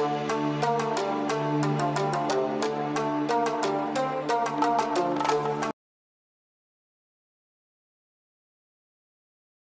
Bye.